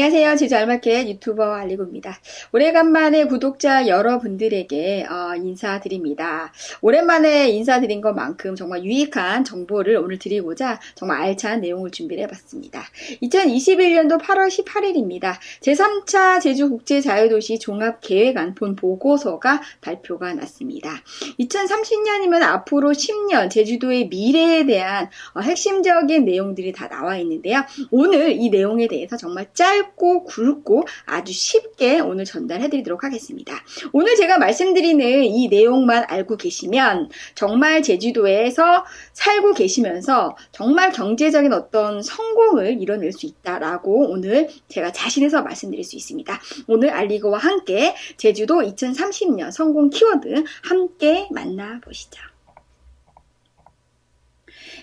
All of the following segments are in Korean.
안녕하세요. 제주 알마켓 유튜버 알리고입니다. 오래간만에 구독자 여러분들에게 어, 인사드립니다. 오랜만에 인사드린 것만큼 정말 유익한 정보를 오늘 드리고자 정말 알찬 내용을 준비를 해봤습니다. 2021년도 8월 18일입니다. 제3차 제주국제자유도시 종합계획안 본 보고서가 발표가 났습니다. 2030년이면 앞으로 10년 제주도의 미래에 대한 어, 핵심적인 내용들이 다 나와 있는데요. 오늘 이 내용에 대해서 정말 짧 짧고 굵고 아주 쉽게 오늘 전달해 드리도록 하겠습니다. 오늘 제가 말씀드리는 이 내용만 알고 계시면 정말 제주도에서 살고 계시면서 정말 경제적인 어떤 성공을 이뤄낼 수 있다라고 오늘 제가 자신해서 말씀드릴 수 있습니다. 오늘 알리고와 함께 제주도 2030년 성공 키워드 함께 만나보시죠.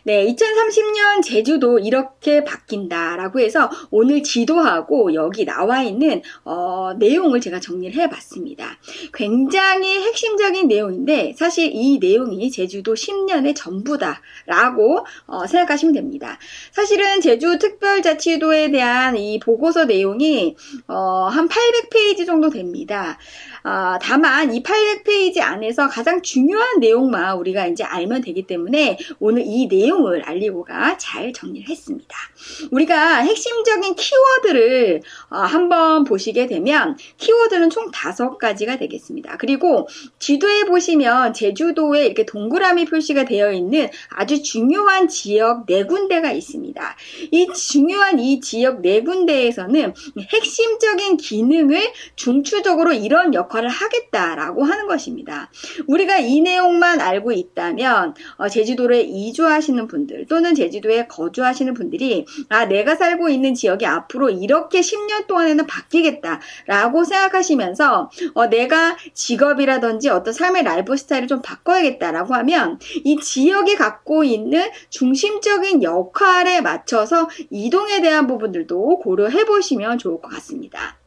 네, 2030년 제주도 이렇게 바뀐다라고 해서 오늘 지도하고 여기 나와 있는 어, 내용을 제가 정리를 해봤습니다. 굉장히 핵심적인 내용인데 사실 이 내용이 제주도 10년의 전부다라고 어, 생각하시면 됩니다. 사실은 제주 특별자치도에 대한 이 보고서 내용이 어, 한 800페이지 정도 됩니다. 어, 다만 이 800페이지 안에서 가장 중요한 내용만 우리가 이제 알면 되기 때문에 오늘 이 내용을 알리고가 잘 정리를 했습니다. 우리가 핵심적인 키워드를 어, 한번 보시게 되면 키워드는 총 다섯 가지가 되겠습니다. 그리고 지도에 보시면 제주도에 이렇게 동그라미 표시가 되어 있는 아주 중요한 지역 네 군데가 있습니다. 이 중요한 이 지역 네 군데에서는 핵심적인 기능을 중추적으로 이런 역할 역할을 하겠다라고 하는 것입니다. 우리가 이 내용만 알고 있다면 어, 제주도에 이주하 시는 분들 또는 제주도에 거주하시는 분들이 아 내가 살고 있는 지역이 앞으로 이렇게 10년 동안에는 바뀌겠다라고 생각하시면서 어, 내가 직업이라든지 어떤 삶의 라이프 스타일을 좀 바꿔야겠다라고 하면 이 지역이 갖고 있는 중심적인 역할에 맞춰서 이동에 대한 부분들도 고려해 보시면 좋을 것 같습니다.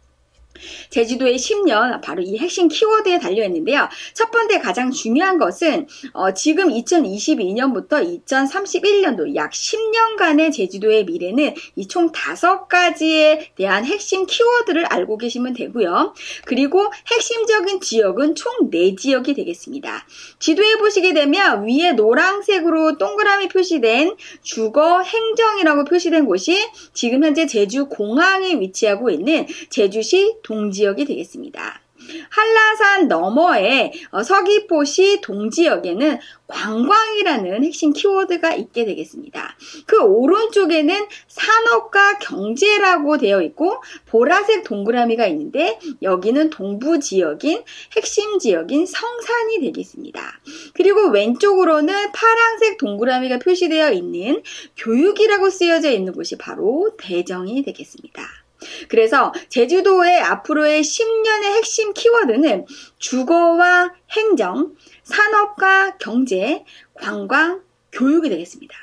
제주도의 10년 바로 이 핵심 키워드에 달려 있는데요. 첫 번째 가장 중요한 것은 어, 지금 2022년부터 2031년도 약 10년간의 제주도의 미래는 이총 다섯 가지에 대한 핵심 키워드를 알고 계시면 되고요. 그리고 핵심적인 지역은 총 4지역이 되겠습니다. 지도에 보시게 되면 위에 노란색으로 동그라미 표시된 주거 행정이라고 표시된 곳이 지금 현재 제주 공항에 위치하고 있는 제주시 동지역이 되겠습니다. 한라산 너머에 어, 서귀포시 동지역에는 관광이라는 핵심 키워드가 있게 되겠습니다. 그 오른쪽에는 산업과 경제라고 되어 있고 보라색 동그라미가 있는데 여기는 동부 지역인 핵심 지역인 성산이 되겠습니다. 그리고 왼쪽으로는 파란색 동그라미가 표시되어 있는 교육이라고 쓰여져 있는 곳이 바로 대정이 되겠습니다. 그래서 제주도의 앞으로의 10년의 핵심 키워드는 주거와 행정, 산업과 경제, 관광, 교육이 되겠습니다.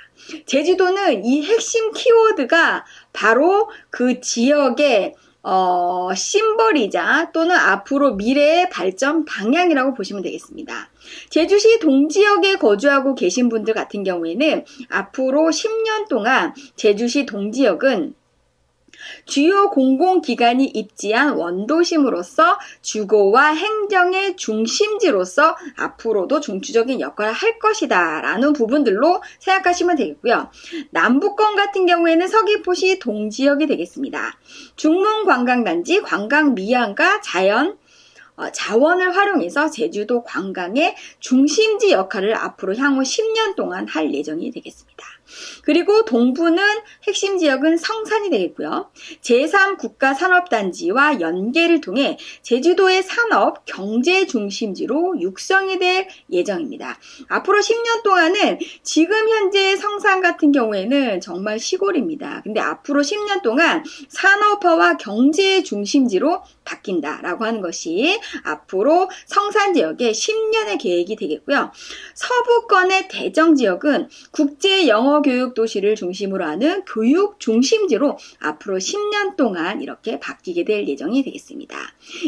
제주도는 이 핵심 키워드가 바로 그 지역의 어, 심벌이자 또는 앞으로 미래의 발전 방향이라고 보시면 되겠습니다. 제주시 동지역에 거주하고 계신 분들 같은 경우에는 앞으로 10년 동안 제주시 동지역은 주요 공공기관이 입지한 원도심으로서 주거와 행정의 중심지로서 앞으로도 중추적인 역할을 할 것이다 라는 부분들로 생각하시면 되겠고요. 남부권 같은 경우에는 서귀포시 동지역이 되겠습니다. 중문관광단지 관광미안과 자연 어, 자원을 활용해서 제주도 관광의 중심지 역할을 앞으로 향후 10년 동안 할 예정이 되겠습니다. 그리고 동부는 핵심 지역은 성산이 되겠고요. 제3국가산업단지와 연계를 통해 제주도의 산업, 경제 중심지로 육성이 될 예정입니다. 앞으로 10년 동안은 지금 현재 성산 같은 경우에는 정말 시골입니다. 근데 앞으로 10년 동안 산업화와 경제 중심지로 바뀐다라고 하는 것이 앞으로 성산 지역의 10년의 계획이 되겠고요. 서부권의 대정 지역은 국제 영어 교육 도시를 중심으로 하는 교육 중심지로 앞으로 10년 동안 이렇게 바뀌게 될 예정이 되겠습니다.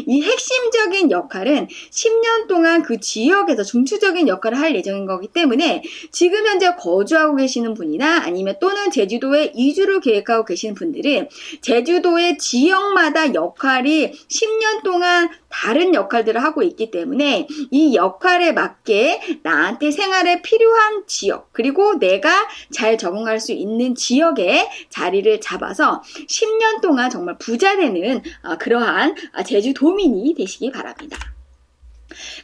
이 핵심적인 역할은 10년 동안 그 지역에서 중추적인 역할을 할 예정인 거기 때문에 지금 현재 거주하고 계시는 분이나 아니면 또는 제주도에 이주를 계획하고 계시는 분들은 제주도의 지역마다 역할이 10년 동안 다른 역할들을 하고 있기 때문에 이 역할에 맞게 나한테 생활에 필요한 지역 그리고 내가 잘 적응할 수 있는 지역에 자리를 잡아서 10년 동안 정말 부자 되는 어, 그러한 제주도민이 되시기 바랍니다.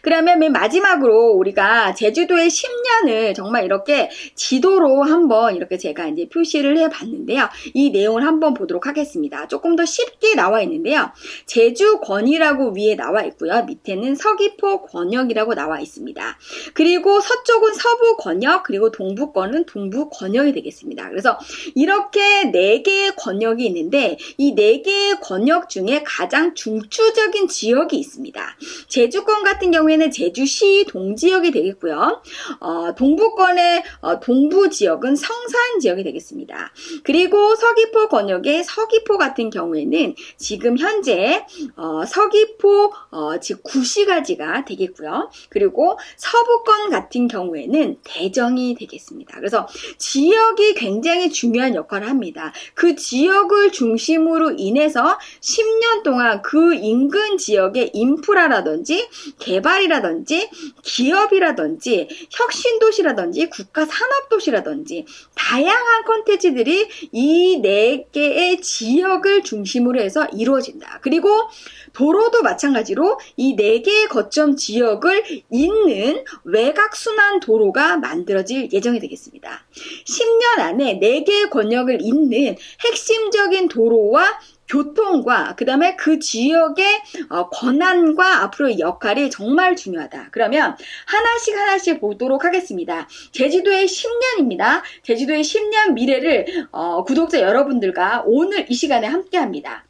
그러면 맨 마지막으로 우리가 제주도의 10년을 정말 이렇게 지도로 한번 이렇게 제가 이제 표시를 해 봤는데요. 이 내용을 한번 보도록 하겠습니다. 조금 더 쉽게 나와 있는데요. 제주권이라고 위에 나와 있고요. 밑에는 서귀포 권역이라고 나와 있습니다. 그리고 서쪽은 서부 권역, 그리고 동부권은 동부 권역이 되겠습니다. 그래서 이렇게 네 개의 권역이 있는데 이네 개의 권역 중에 가장 중추적인 지역이 있습니다. 제주권 같은 같은 경우에는 제주시 동지역이 되겠고요. 어, 동부권의 어, 동부 지역은 성산 지역이 되겠습니다. 그리고 서귀포 권역의 서귀포 같은 경우에는 지금 현재 어, 서귀포 어, 즉 구시가지가 되겠고요. 그리고 서부권 같은 경우에는 대정이 되겠습니다. 그래서 지역이 굉장히 중요한 역할을 합니다. 그 지역을 중심으로 인해서 10년 동안 그 인근 지역의 인프라라든지 개발이라든지 기업이라든지 혁신도시라든지 국가산업도시라든지 다양한 컨텐츠들이 이 네 개의 지역을 중심으로 해서 이루어진다. 그리고 도로도 마찬가지로 이 네 개의 거점 지역을 잇는 외곽순환 도로가 만들어질 예정이 되겠습니다. 10년 안에 4개의 권역을 잇는 핵심적인 도로와 교통과 그 다음에 그 지역의 어, 권한과 앞으로의 역할이 정말 중요하다. 그러면 하나씩 하나씩 보도록 하겠습니다. 제주도의 10년입니다. 제주도의 10년 미래를 어, 구독자 여러분들과 오늘 이 시간에 함께 합니다.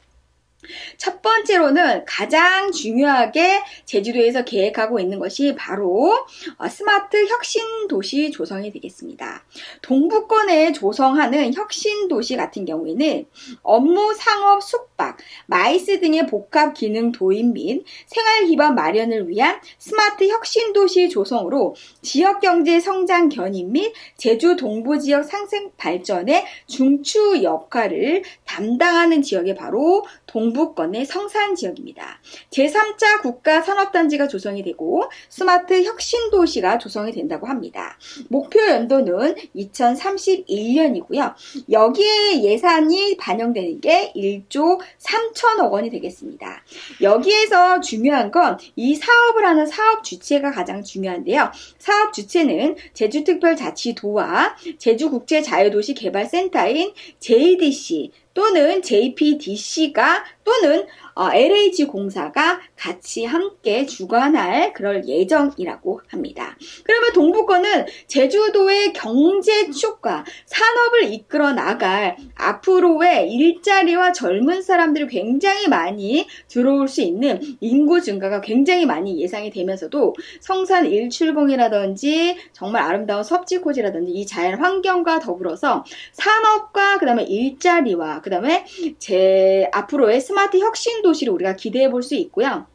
첫 번째로는 가장 중요하게 제주도에서 계획하고 있는 것이 바로 어, 스마트 혁신 도시 조성이 되겠습니다. 동부권에 조성하는 혁신 도시 같은 경우에는 업무, 상업, 숙박, 마이스 등의 복합 기능 도입 및 생활 기반 마련을 위한 스마트 혁신 도시 조성으로 지역 경제 성장 견인 및 제주 동부 지역 상생 발전의 중추 역할을 담당하는 지역이 바로 동부권의 성산 지역입니다. 제3차 국가 산업단지가 조성이 되고 스마트 혁신도시가 조성이 된다고 합니다. 목표 연도는 2031년이고요. 여기에 예산이 반영되는 게 1조 3천억 원이 되겠습니다. 여기에서 중요한 건 이 사업을 하는 사업 주체가 가장 중요한데요. 사업 주체는 제주특별자치도와 제주국제자유도시개발센터인 JDC 또는 JPDC가 또는 어, LH공사가 같이 함께 주관할 그럴 예정이라고 합니다. 그러면 동부권은 제주도의 경제 축과 산업을 이끌어 나갈 앞으로의 일자리와 젊은 사람들이 굉장히 많이 들어올 수 있는 인구 증가가 굉장히 많이 예상이 되면서도 성산 일출봉이라든지 정말 아름다운 섭지코지라든지 이 자연 환경과 더불어서 산업과 그 다음에 일자리와 그 다음에 제 앞으로의 스마트 혁신 도시를 우리가 기대해 볼 수 있고요.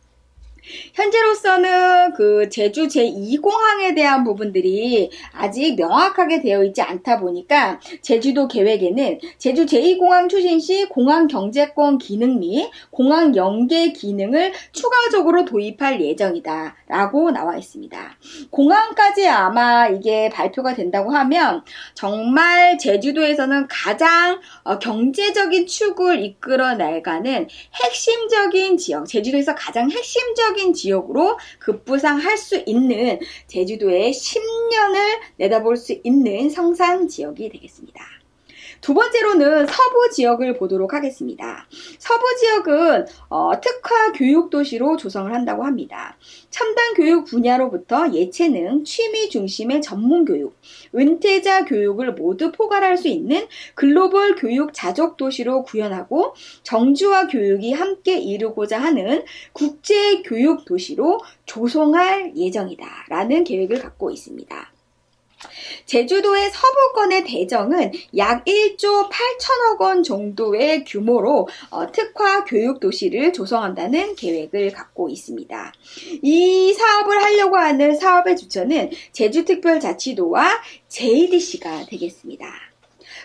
현재로서는 그 제주 제2공항에 대한 부분들이 아직 명확하게 되어 있지 않다 보니까 제주도 계획에는 제주 제2공항 추진 시 공항 경제권 기능 및 공항 연계 기능을 추가적으로 도입할 예정이다 라고 나와 있습니다. 공항까지 아마 이게 발표가 된다고 하면 정말 제주도에서는 가장 어, 경제적인 축을 이끌어 나가는 핵심적인 지역, 제주도에서 가장 핵심적인 세계적인 지역으로 급부상할 수 있는 제주도의 10년을 내다볼 수 있는 성산 지역이 되겠습니다. 두 번째로는 서부 지역을 보도록 하겠습니다. 서부 지역은 어, 특화 교육 도시로 조성을 한다고 합니다. 첨단 교육 분야로부터 예체능, 취미 중심의 전문 교육, 은퇴자 교육을 모두 포괄할 수 있는 글로벌 교육 자족 도시로 구현하고 정주와 교육이 함께 이루고자 하는 국제 교육 도시로 조성할 예정이다 라는 계획을 갖고 있습니다. 제주도의 서부권의 대정은 약 1조 8천억 원 정도의 규모로 어, 특화 교육 도시를 조성한다는 계획을 갖고 있습니다. 이 사업을 하려고 하는 사업의 주체는 제주특별자치도와 JDC가 되겠습니다.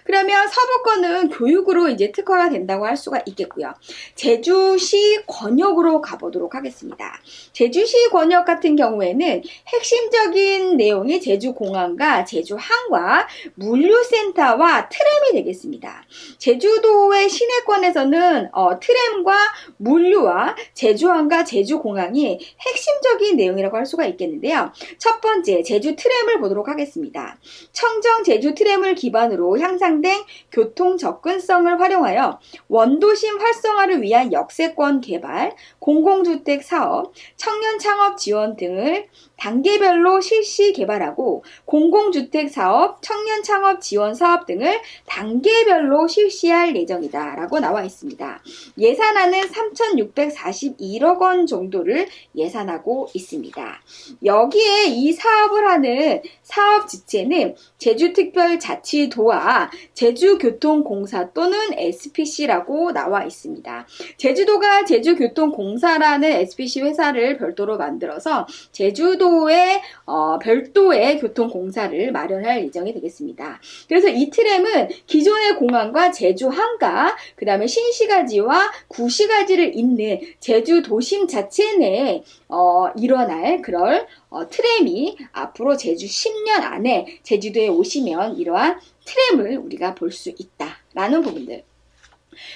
그러면 서부권은 교육으로 이제 특화가 된다고 할 수가 있겠고요. 제주시 권역으로 가보도록 하겠습니다. 제주시 권역 같은 경우에는 핵심적인 내용이 제주공항과 제주항과 물류센터와 트램이 되겠습니다. 제주도의 시내권에서는 어, 트램과 물류와 제주항과 제주공항이 핵심적인 내용이라고 할 수가 있겠는데요. 첫 번째 제주 트램을 보도록 하겠습니다. 청정 제주 트램을 기반으로 향상 향상된 교통 접근성을 활용하여 원도심 활성화를 위한 역세권 개발, 공공주택 사업, 청년 창업 지원 등을 단계별로 실시 개발하고 공공주택 사업, 청년 창업 지원 사업 등을 단계별로 실시할 예정이다 라고 나와 있습니다. 예산안은 3,641억 원 정도를 예산하고 있습니다. 여기에 이 사업을 하는 사업 지체는 제주특별자치도와 제주교통공사 또는 SPC라고 나와 있습니다. 제주도가 제주교통공사라는 SPC 회사를 별도로 만들어서 제주도 의 어, 별도의 교통공사를 마련할 예정이 되겠습니다. 그래서 이 트램은 기존의 공항과 제주항가, 그 다음에 신시가지와 구시가지를 잇는 제주 도심 자체 내에 어, 일어날 그럴 어, 트램이 앞으로 제주 10년 안에 제주도에 오시면 이러한 트램을 우리가 볼 수 있다라는 부분들.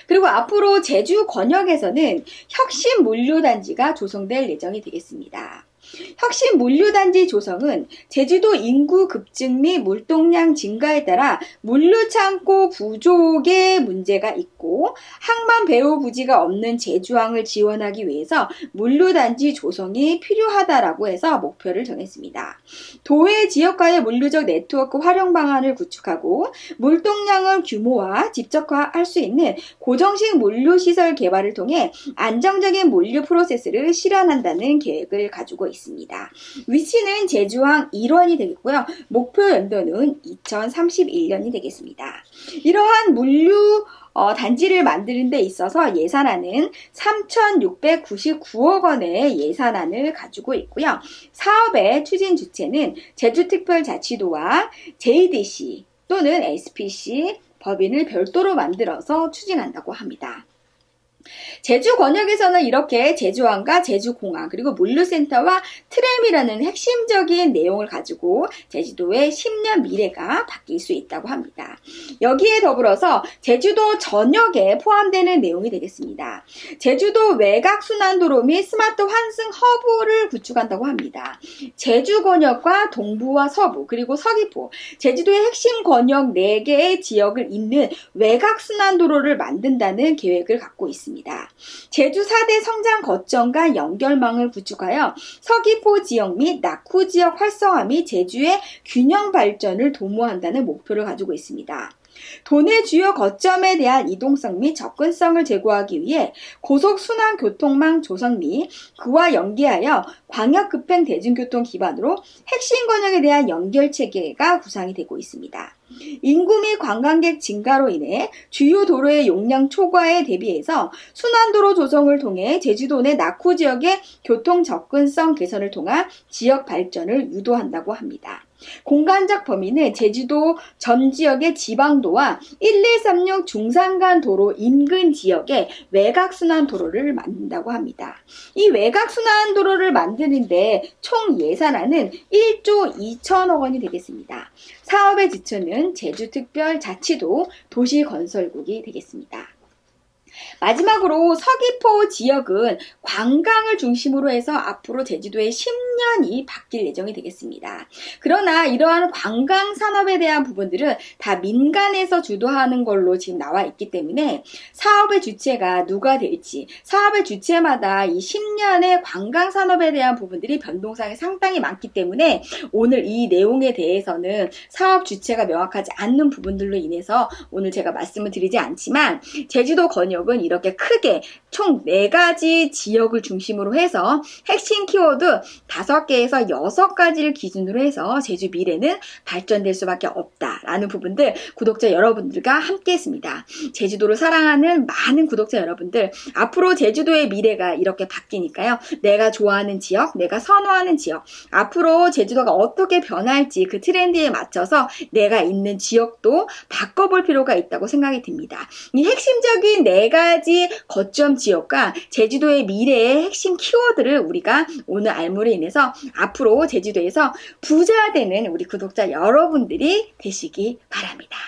그리고 앞으로 제주 권역에서는 혁신 물류단지가 조성될 예정이 되겠습니다. 혁신 물류단지 조성은 제주도 인구 급증 및 물동량 증가에 따라 물류창고 부족의 문제가 있고 항만 배후 부지가 없는 제주항을 지원하기 위해서 물류단지 조성이 필요하다라고 해서 목표를 정했습니다. 도해 지역과의 물류적 네트워크 활용 방안을 구축하고 물동량을 규모화, 집적화할 수 있는 고정식 물류시설 개발을 통해 안정적인 물류 프로세스를 실현한다는 계획을 가지고 있습니다. 있습니다. 위치는 제주항 1원이 되겠고요. 목표 연도는 2031년이 되겠습니다. 이러한 물류 어, 단지를 만드는 데 있어서 예산안은 3,699억 원의 예산안을 가지고 있고요. 사업의 추진 주체는 제주특별자치도와 JDC 또는 SPC 법인을 별도로 만들어서 추진한다고 합니다. 제주 권역에서는 이렇게 제주항과 제주공항 그리고 물류센터와 트램이라는 핵심적인 내용을 가지고 제주도의 10년 미래가 바뀔 수 있다고 합니다. 여기에 더불어서 제주도 전역에 포함되는 내용이 되겠습니다. 제주도 외곽순환도로 및 스마트 환승 허브를 구축한다고 합니다. 제주 권역과 동부와 서부 그리고 서귀포 제주도의 핵심 권역 4개의 지역을 잇는 외곽순환도로를 만든다는 계획을 갖고 있습니다. 제주 4대 성장 거점과 연결망을 구축하여 서귀포 지역 및 낙후 지역 활성화 및 제주의 균형 발전을 도모한다는 목표를 가지고 있습니다. 도내 주요 거점에 대한 이동성 및 접근성을 제고하기 위해 고속순환 교통망 조성 및 그와 연계하여 광역급행 대중교통 기반으로 핵심 권역에 대한 연결 체계가 구상이 되고 있습니다. 인구 및 관광객 증가로 인해 주요 도로의 용량 초과에 대비해서 순환도로 조성을 통해 제주도 내 낙후 지역의 교통 접근성 개선을 통한 지역 발전을 유도한다고 합니다. 공간적 범위는 제주도 전 지역의 지방도와 1136 중산간 도로 인근 지역의 외곽순환 도로를 만든다고 합니다. 이 외곽순환 도로를 만드는데 총 예산안은 1조 2천억 원이 되겠습니다. 사업의 지천은 제주특별자치도 도시건설국이 되겠습니다. 마지막으로 서귀포 지역은 관광을 중심으로 해서 앞으로 제주도의 10년이 바뀔 예정이 되겠습니다. 그러나 이러한 관광 산업에 대한 부분들은 다 민간에서 주도하는 걸로 지금 나와 있기 때문에 사업의 주체가 누가 될지 사업의 주체마다 이 10년의 관광 산업에 대한 부분들이 변동상이 상당히 많기 때문에 오늘 이 내용에 대해서는 사업 주체가 명확하지 않는 부분들로 인해서 오늘 제가 말씀을 드리지 않지만 제주도 권역 은 그룹은 이렇게 크게 총 네가지 지역을 중심으로 해서 핵심 키워드 다섯 개에서 여섯 가지를 기준으로 해서 제주 미래는 발전될 수밖에 없다라는 부분들 구독자 여러분들과 함께 했습니다. 제주도를 사랑하는 많은 구독자 여러분들 앞으로 제주도의 미래가 이렇게 바뀌니까요. 내가 좋아하는 지역, 내가 선호하는 지역 앞으로 제주도가 어떻게 변할지 그 트렌드에 맞춰서 내가 있는 지역도 바꿔볼 필요가 있다고 생각이 듭니다. 이 핵심적인 네가 지 거점 지역과 제주도의 미래의 핵심 키워드를 우리가 오늘 알므로 인해서 앞으로 제주도에서 부자 되는 우리 구독자 여러분들이 되시기 바랍니다.